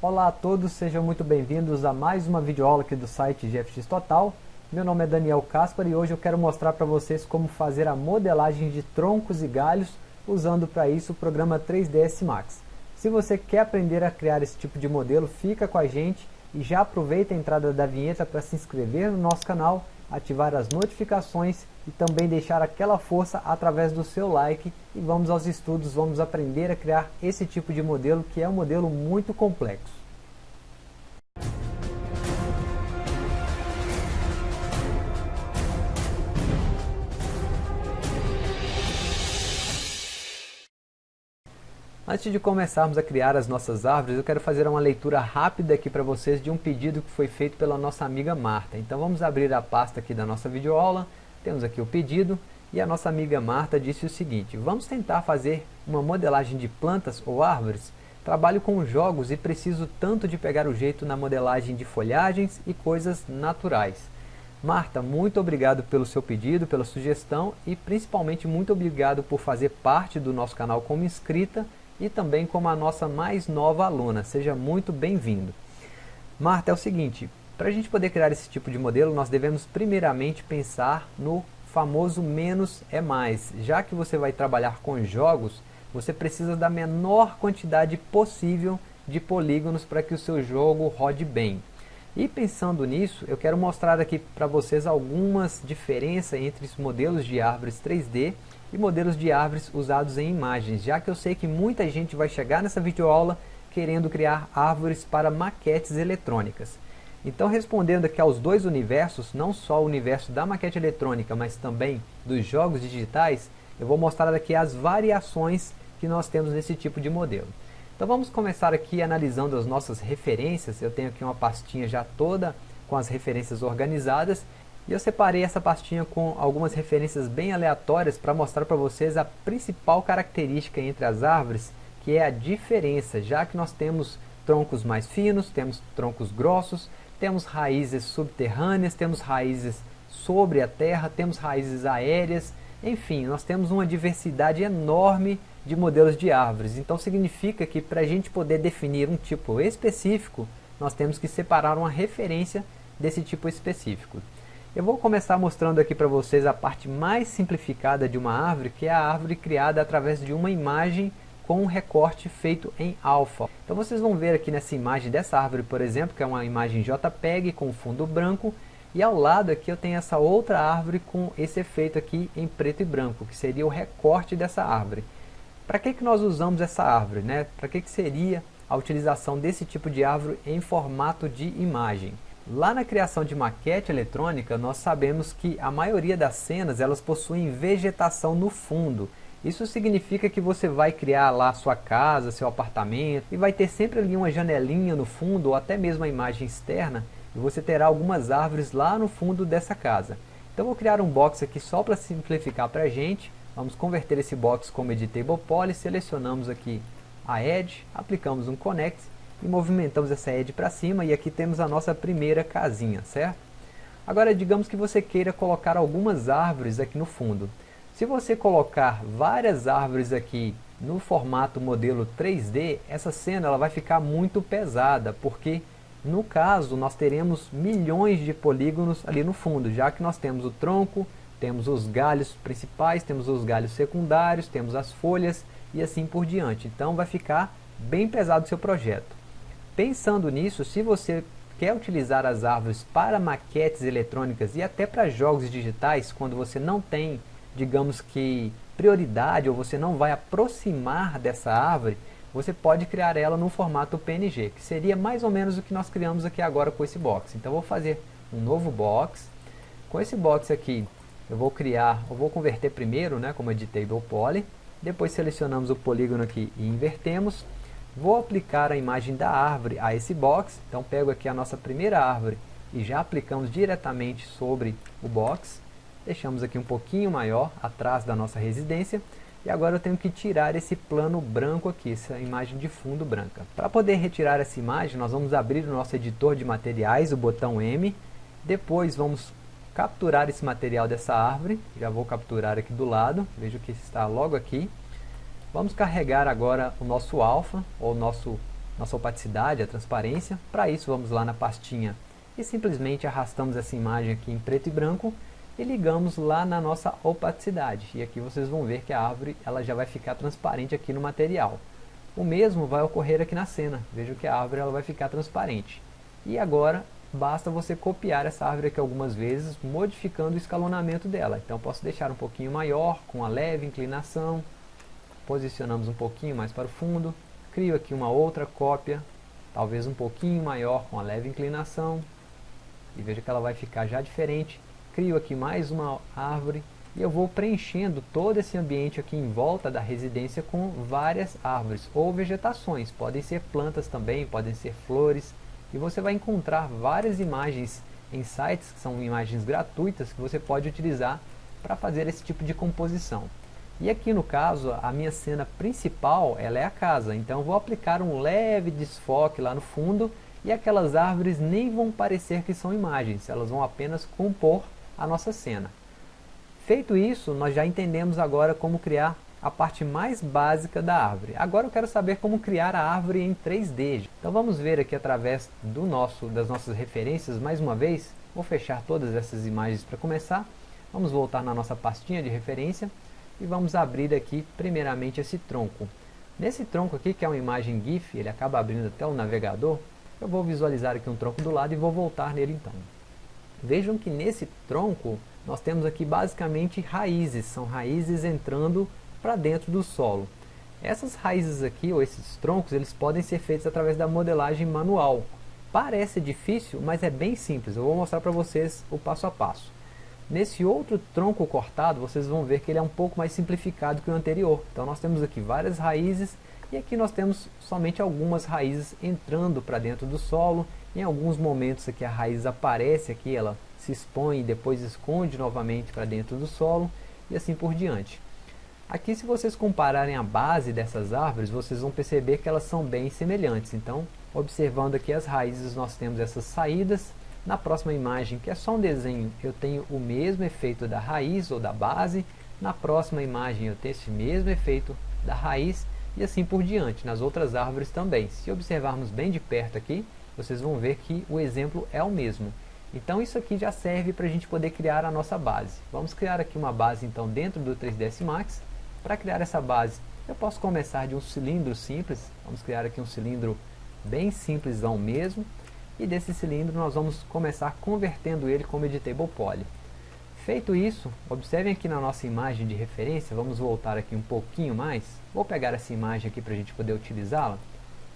Olá a todos, sejam muito bem-vindos a mais uma videoaula aqui do site GFX Total. Meu nome é Daniel Caspar e hoje eu quero mostrar para vocês como fazer a modelagem de troncos e galhos usando para isso o programa 3ds Max. Se você quer aprender a criar esse tipo de modelo, fica com a gente e já aproveita a entrada da vinheta para se inscrever no nosso canal, ativar as notificações e também deixar aquela força através do seu like e vamos aos estudos, vamos aprender a criar esse tipo de modelo que é um modelo muito complexo. Antes de começarmos a criar as nossas árvores, eu quero fazer uma leitura rápida aqui para vocês de um pedido que foi feito pela nossa amiga Marta. Então vamos abrir a pasta aqui da nossa videoaula, temos aqui o pedido e a nossa amiga Marta disse o seguinte, vamos tentar fazer uma modelagem de plantas ou árvores? Trabalho com jogos e preciso tanto de pegar o jeito na modelagem de folhagens e coisas naturais. Marta, muito obrigado pelo seu pedido, pela sugestão e principalmente muito obrigado por fazer parte do nosso canal como inscrita e também como a nossa mais nova aluna. Seja muito bem-vindo. Marta, é o seguinte, para a gente poder criar esse tipo de modelo, nós devemos primeiramente pensar no famoso menos é mais. Já que você vai trabalhar com jogos, você precisa da menor quantidade possível de polígonos para que o seu jogo rode bem. E pensando nisso, eu quero mostrar aqui para vocês algumas diferenças entre os modelos de árvores 3D e modelos de árvores usados em imagens, já que eu sei que muita gente vai chegar nessa videoaula querendo criar árvores para maquetes eletrônicas. Então respondendo aqui aos dois universos, não só o universo da maquete eletrônica, mas também dos jogos digitais, eu vou mostrar aqui as variações que nós temos nesse tipo de modelo. Então vamos começar aqui analisando as nossas referências, eu tenho aqui uma pastinha já toda com as referências organizadas, e eu separei essa pastinha com algumas referências bem aleatórias para mostrar para vocês a principal característica entre as árvores, que é a diferença, já que nós temos troncos mais finos, temos troncos grossos, temos raízes subterrâneas, temos raízes sobre a terra, temos raízes aéreas, enfim, nós temos uma diversidade enorme de modelos de árvores. Então significa que para a gente poder definir um tipo específico, nós temos que separar uma referência desse tipo específico. Eu vou começar mostrando aqui para vocês a parte mais simplificada de uma árvore, que é a árvore criada através de uma imagem com um recorte feito em alfa. Então vocês vão ver aqui nessa imagem dessa árvore, por exemplo, que é uma imagem JPEG com fundo branco, e ao lado aqui eu tenho essa outra árvore com esse efeito aqui em preto e branco, que seria o recorte dessa árvore. Para que, que nós usamos essa árvore? Né? Para que, que seria a utilização desse tipo de árvore em formato de imagem? Lá na criação de maquete eletrônica, nós sabemos que a maioria das cenas elas possuem vegetação no fundo, isso significa que você vai criar lá sua casa, seu apartamento e vai ter sempre ali uma janelinha no fundo ou até mesmo a imagem externa e você terá algumas árvores lá no fundo dessa casa. Então vou criar um box aqui só para simplificar para a gente. Vamos converter esse box como Editable Poly, selecionamos aqui a Edge, aplicamos um Connect e movimentamos essa Edge para cima e aqui temos a nossa primeira casinha, certo? Agora digamos que você queira colocar algumas árvores aqui no fundo. Se você colocar várias árvores aqui no formato modelo 3D, essa cena ela vai ficar muito pesada, porque no caso nós teremos milhões de polígonos ali no fundo, já que nós temos o tronco, temos os galhos principais, temos os galhos secundários, temos as folhas e assim por diante. Então vai ficar bem pesado o seu projeto. Pensando nisso, se você quer utilizar as árvores para maquetes eletrônicas e até para jogos digitais, quando você não tem digamos que, prioridade ou você não vai aproximar dessa árvore, você pode criar ela no formato PNG, que seria mais ou menos o que nós criamos aqui agora com esse box. Então vou fazer um novo box. Com esse box aqui, eu vou criar, eu vou converter primeiro, né, como Editable Poly. Depois selecionamos o polígono aqui e invertemos. Vou aplicar a imagem da árvore a esse box. Então pego aqui a nossa primeira árvore e já aplicamos diretamente sobre o box deixamos aqui um pouquinho maior atrás da nossa residência e agora eu tenho que tirar esse plano branco aqui, essa imagem de fundo branca. Para poder retirar essa imagem, nós vamos abrir o nosso editor de materiais, o botão M, depois vamos capturar esse material dessa árvore, já vou capturar aqui do lado, vejo que está logo aqui. Vamos carregar agora o nosso alfa, ou nosso nossa opacidade, a transparência. Para isso vamos lá na pastinha e simplesmente arrastamos essa imagem aqui em preto e branco e ligamos lá na nossa opacidade. E aqui vocês vão ver que a árvore ela já vai ficar transparente aqui no material. O mesmo vai ocorrer aqui na cena. Veja que a árvore ela vai ficar transparente. E agora basta você copiar essa árvore aqui algumas vezes, modificando o escalonamento dela. Então posso deixar um pouquinho maior, com a leve inclinação, posicionamos um pouquinho mais para o fundo, crio aqui uma outra cópia, talvez um pouquinho maior, com a leve inclinação, e veja que ela vai ficar já diferente. Crio aqui mais uma árvore, e eu vou preenchendo todo esse ambiente aqui em volta da residência com várias árvores ou vegetações. Podem ser plantas também, podem ser flores, e você vai encontrar várias imagens em sites, que são imagens gratuitas, que você pode utilizar para fazer esse tipo de composição. E aqui no caso, a minha cena principal, ela é a casa, então vou aplicar um leve desfoque lá no fundo, e aquelas árvores nem vão parecer que são imagens, elas vão apenas compor a nossa cena. Feito isso, nós já entendemos agora como criar a parte mais básica da árvore. Agora eu quero saber como criar a árvore em 3D. Então vamos ver aqui através do nosso, das nossas referências mais uma vez. Vou fechar todas essas imagens para começar. Vamos voltar na nossa pastinha de referência e vamos abrir aqui primeiramente esse tronco. Nesse tronco aqui, que é uma imagem GIF, ele acaba abrindo até o navegador, eu vou visualizar aqui um tronco do lado e vou voltar nele então. Vejam que nesse tronco nós temos aqui basicamente raízes, são raízes entrando para dentro do solo. Essas raízes aqui, ou esses troncos, eles podem ser feitos através da modelagem manual. Parece difícil, mas é bem simples. Eu vou mostrar para vocês o passo a passo. Nesse outro tronco cortado, vocês vão ver que ele é um pouco mais simplificado que o anterior. Então nós temos aqui várias raízes, e aqui nós temos somente algumas raízes entrando para dentro do solo. Em alguns momentos aqui a raiz aparece aqui, ela se expõe e depois esconde novamente para dentro do solo, e assim por diante. Aqui se vocês compararem a base dessas árvores, vocês vão perceber que elas são bem semelhantes. Então, observando aqui as raízes, nós temos essas saídas. Na próxima imagem, que é só um desenho, eu tenho o mesmo efeito da raiz ou da base. Na próxima imagem eu tenho esse mesmo efeito da raiz e assim por diante, nas outras árvores também. Se observarmos bem de perto aqui, vocês vão ver que o exemplo é o mesmo. Então isso aqui já serve para a gente poder criar a nossa base. Vamos criar aqui uma base então dentro do 3ds Max. Para criar essa base, eu posso começar de um cilindro simples, vamos criar aqui um cilindro bem simplesão mesmo, e desse cilindro nós vamos começar convertendo ele como Editable Poly. Feito isso, observem aqui na nossa imagem de referência, vamos voltar aqui um pouquinho mais, vou pegar essa imagem aqui para a gente poder utilizá-la,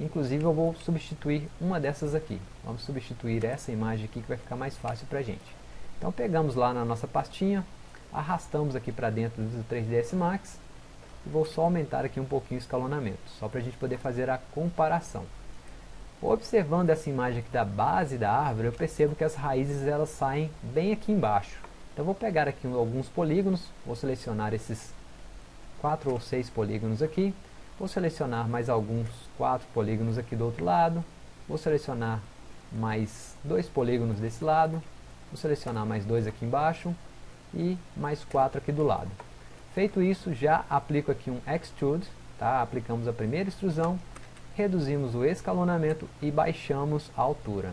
inclusive eu vou substituir uma dessas aqui, vamos substituir essa imagem aqui que vai ficar mais fácil para a gente. Então pegamos lá na nossa pastinha, arrastamos aqui para dentro do 3ds Max, vou só aumentar aqui um pouquinho o escalonamento, só para a gente poder fazer a comparação. Observando essa imagem aqui da base da árvore, eu percebo que as raízes elas saem bem aqui embaixo. Então vou pegar aqui alguns polígonos, vou selecionar esses quatro ou seis polígonos aqui, vou selecionar mais alguns quatro polígonos aqui do outro lado, vou selecionar mais dois polígonos desse lado, vou selecionar mais dois aqui embaixo e mais quatro aqui do lado. Feito isso, já aplico aqui um Extrude, tá? aplicamos a primeira extrusão, reduzimos o escalonamento e baixamos a altura.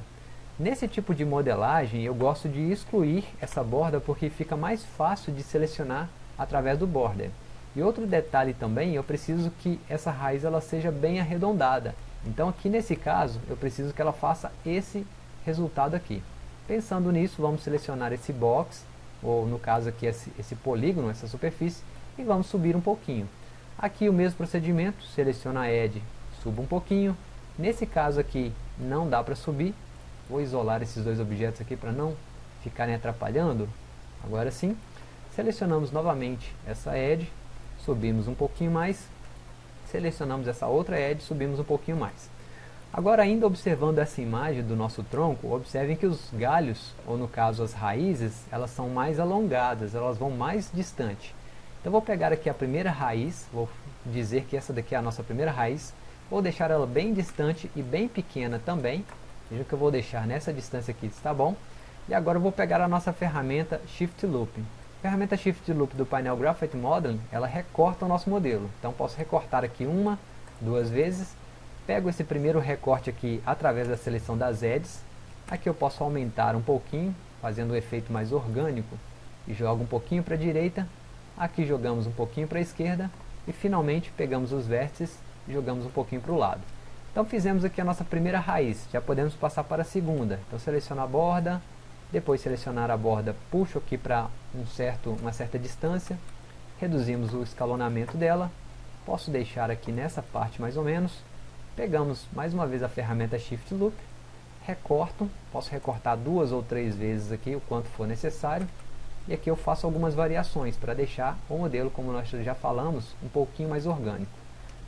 Nesse tipo de modelagem, eu gosto de excluir essa borda porque fica mais fácil de selecionar através do border. E outro detalhe também, eu preciso que essa raiz ela seja bem arredondada. Então aqui nesse caso, eu preciso que ela faça esse resultado aqui. Pensando nisso, vamos selecionar esse box ou no caso aqui esse, esse polígono, essa superfície, e vamos subir um pouquinho. Aqui o mesmo procedimento, seleciona a Edge, subo um pouquinho. Nesse caso aqui não dá para subir, vou isolar esses dois objetos aqui para não ficarem atrapalhando. Agora sim, selecionamos novamente essa Edge, subimos um pouquinho mais, selecionamos essa outra Edge, subimos um pouquinho mais. Agora ainda observando essa imagem do nosso tronco, observem que os galhos, ou no caso as raízes, elas são mais alongadas, elas vão mais distante. Então vou pegar aqui a primeira raiz, vou dizer que essa daqui é a nossa primeira raiz, vou deixar ela bem distante e bem pequena também, veja que eu vou deixar nessa distância aqui, está bom? E agora vou pegar a nossa ferramenta Shift Loop. Ferramenta Shift Loop do painel Graphite Modeling, ela recorta o nosso modelo. Então posso recortar aqui uma, duas vezes, pego esse primeiro recorte aqui através da seleção das edges, aqui eu posso aumentar um pouquinho, fazendo o um efeito mais orgânico, e jogo um pouquinho para a direita, aqui jogamos um pouquinho para a esquerda, e finalmente pegamos os vértices e jogamos um pouquinho para o lado. Então fizemos aqui a nossa primeira raiz, já podemos passar para a segunda. Então selecionar a borda, depois selecionar a borda, puxo aqui para um certo, uma certa distância, reduzimos o escalonamento dela, posso deixar aqui nessa parte mais ou menos, pegamos mais uma vez a ferramenta Shift Loop, recorto, posso recortar duas ou três vezes aqui, o quanto for necessário, e aqui eu faço algumas variações para deixar o modelo, como nós já falamos, um pouquinho mais orgânico.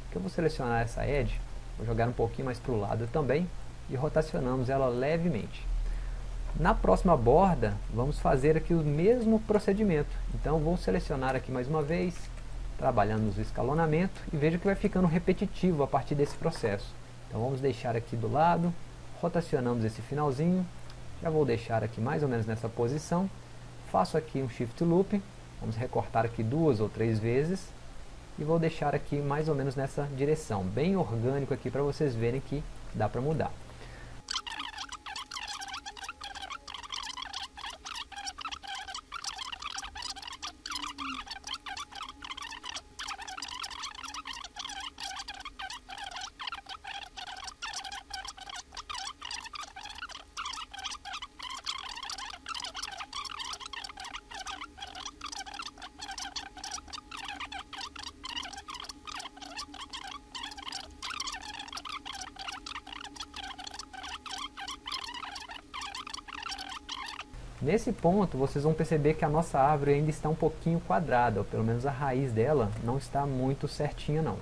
Aqui eu vou selecionar essa edge, vou jogar um pouquinho mais para o lado também, e rotacionamos ela levemente. Na próxima borda, vamos fazer aqui o mesmo procedimento. Então vou selecionar aqui mais uma vez, trabalhando o escalonamento, e veja que vai ficando repetitivo a partir desse processo. Então vamos deixar aqui do lado, rotacionamos esse finalzinho, já vou deixar aqui mais ou menos nessa posição, faço aqui um Shift Loop, vamos recortar aqui duas ou três vezes, e vou deixar aqui mais ou menos nessa direção, bem orgânico aqui para vocês verem que dá para mudar. Nesse ponto, vocês vão perceber que a nossa árvore ainda está um pouquinho quadrada, ou pelo menos a raiz dela não está muito certinha não.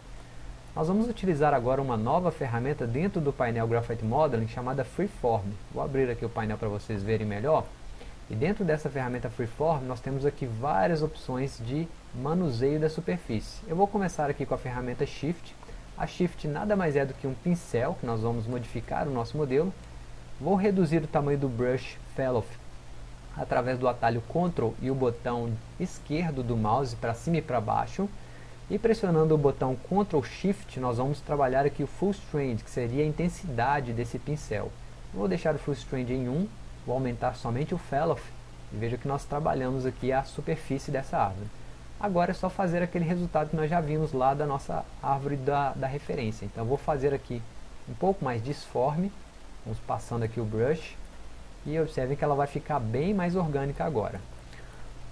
Nós vamos utilizar agora uma nova ferramenta dentro do painel Graphite Modeling chamada Freeform. Vou abrir aqui o painel para vocês verem melhor. E dentro dessa ferramenta Freeform nós temos aqui várias opções de manuseio da superfície. Eu vou começar aqui com a ferramenta Shift. A Shift nada mais é do que um pincel que nós vamos modificar o nosso modelo. Vou reduzir o tamanho do Brush Fellow através do atalho Ctrl e o botão esquerdo do mouse para cima e para baixo. E pressionando o botão Ctrl Shift, nós vamos trabalhar aqui o Full Strength, que seria a intensidade desse pincel. Vou deixar o Full Strength em 1, vou aumentar somente o Fellow, e veja que nós trabalhamos aqui a superfície dessa árvore. Agora é só fazer aquele resultado que nós já vimos lá da nossa árvore da, da referência. Então vou fazer aqui um pouco mais disforme, vamos passando aqui o brush, e observem que ela vai ficar bem mais orgânica agora.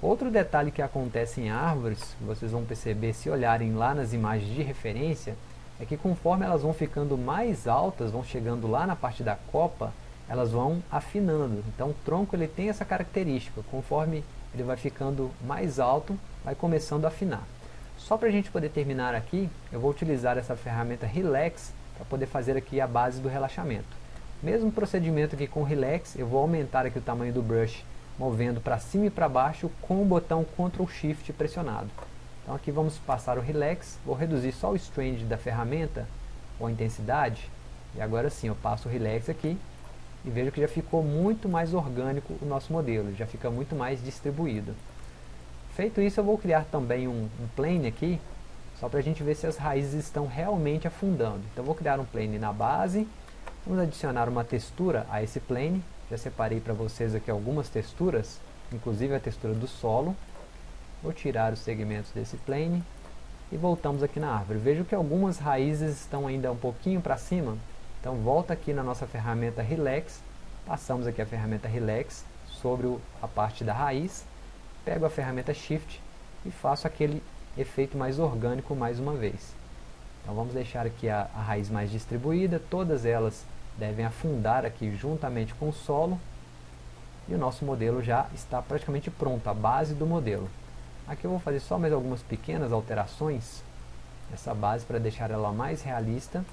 Outro detalhe que acontece em árvores, vocês vão perceber se olharem lá nas imagens de referência, é que conforme elas vão ficando mais altas, vão chegando lá na parte da copa, elas vão afinando. Então o tronco ele tem essa característica, conforme ele vai ficando mais alto, vai começando a afinar. Só para a gente poder terminar aqui, eu vou utilizar essa ferramenta Relax para poder fazer aqui a base do relaxamento. Mesmo procedimento aqui com Relax, eu vou aumentar aqui o tamanho do brush, movendo para cima e para baixo com o botão Ctrl Shift pressionado. Então aqui vamos passar o Relax, vou reduzir só o Strand da ferramenta, ou a intensidade, e agora sim eu passo o Relax aqui, e vejo que já ficou muito mais orgânico o nosso modelo, já fica muito mais distribuído. Feito isso eu vou criar também um, um plane aqui, só para a gente ver se as raízes estão realmente afundando. Então vou criar um plane na base, Vamos adicionar uma textura a esse plane. Já separei para vocês aqui algumas texturas, inclusive a textura do solo. Vou tirar os segmentos desse plane e voltamos aqui na árvore. Vejo que algumas raízes estão ainda um pouquinho para cima, então volta aqui na nossa ferramenta Relax, passamos aqui a ferramenta Relax sobre a parte da raiz, pego a ferramenta Shift e faço aquele efeito mais orgânico mais uma vez. Então vamos deixar aqui a, a raiz mais distribuída, todas elas devem afundar aqui juntamente com o solo e o nosso modelo já está praticamente pronto, a base do modelo. Aqui eu vou fazer só mais algumas pequenas alterações nessa base para deixar ela mais realista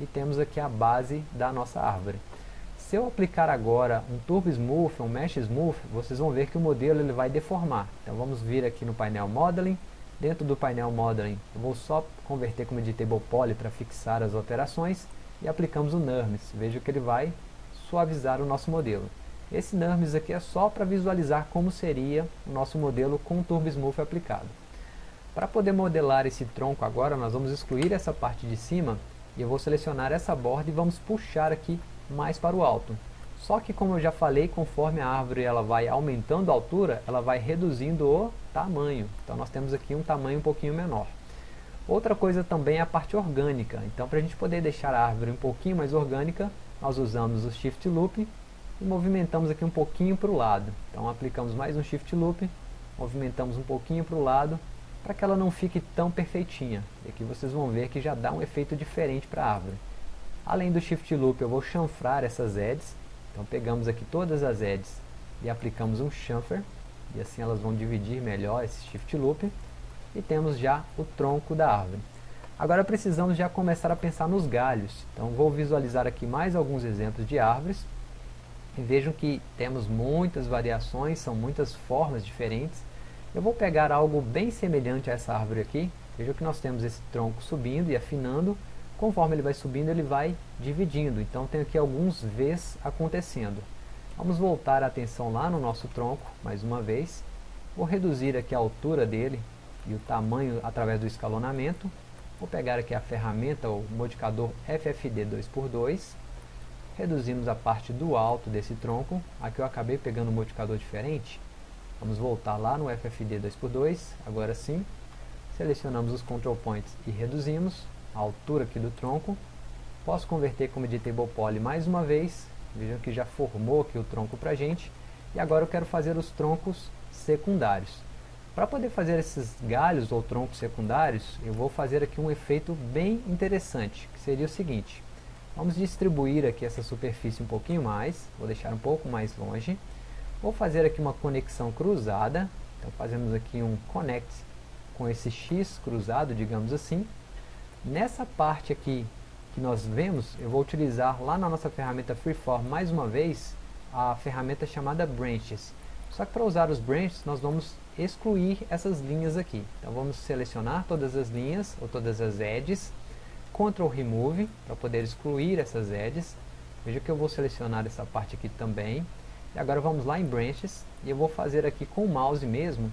e temos aqui a base da nossa árvore. Se eu aplicar agora um Turbo Smooth, um Mesh Smooth, vocês vão ver que o modelo ele vai deformar. Então vamos vir aqui no painel Modeling, dentro do painel Modeling eu vou só converter como Editable Poly para fixar as alterações e aplicamos o NURMS. Veja que ele vai suavizar o nosso modelo. Esse NURMS aqui é só para visualizar como seria o nosso modelo com o Turbo Smooth aplicado. Para poder modelar esse tronco agora, nós vamos excluir essa parte de cima E eu vou selecionar essa borda e vamos puxar aqui mais para o alto. Só que como eu já falei, conforme a árvore ela vai aumentando a altura, ela vai reduzindo o tamanho. Então nós temos aqui um tamanho um pouquinho menor. Outra coisa também é a parte orgânica. Então para a gente poder deixar a árvore um pouquinho mais orgânica, nós usamos o Shift Loop e movimentamos aqui um pouquinho para o lado. Então aplicamos mais um Shift Loop, movimentamos um pouquinho para o lado, para que ela não fique tão perfeitinha. E aqui vocês vão ver que já dá um efeito diferente para a árvore. Além do Shift Loop, eu vou chanfrar essas edges. Então pegamos aqui todas as edges e aplicamos um chamfer. E assim elas vão dividir melhor esse Shift Loop. E temos já o tronco da árvore. Agora precisamos já começar a pensar nos galhos. Então vou visualizar aqui mais alguns exemplos de árvores. E vejam que temos muitas variações, são muitas formas diferentes. Eu vou pegar algo bem semelhante a essa árvore aqui. Veja que nós temos esse tronco subindo e afinando. Conforme ele vai subindo, ele vai dividindo. Então tem aqui alguns Vs acontecendo. Vamos voltar a atenção lá no nosso tronco, mais uma vez. Vou reduzir aqui a altura dele e o tamanho através do escalonamento. Vou pegar aqui a ferramenta, o modificador FFD 2x2. Reduzimos a parte do alto desse tronco. Aqui eu acabei pegando um modificador diferente. Vamos voltar lá no FFD 2x2, agora sim. Selecionamos os control points e reduzimos a altura aqui do tronco. Posso converter como editable poly mais uma vez. Vejam que já formou aqui o tronco para gente. E agora eu quero fazer os troncos secundários. Para poder fazer esses galhos ou troncos secundários, eu vou fazer aqui um efeito bem interessante, que seria o seguinte. Vamos distribuir aqui essa superfície um pouquinho mais, vou deixar um pouco mais longe. Vou fazer aqui uma conexão cruzada. Então fazemos aqui um connect com esse X cruzado, digamos assim. Nessa parte aqui que nós vemos, eu vou utilizar lá na nossa ferramenta Freeform mais uma vez a ferramenta chamada Branches. Só que para usar os branches nós vamos excluir essas linhas aqui. Então vamos selecionar todas as linhas ou todas as edges, Ctrl Remove para poder excluir essas edges. Veja que eu vou selecionar essa parte aqui também. E agora vamos lá em Branches, e eu vou fazer aqui com o mouse mesmo.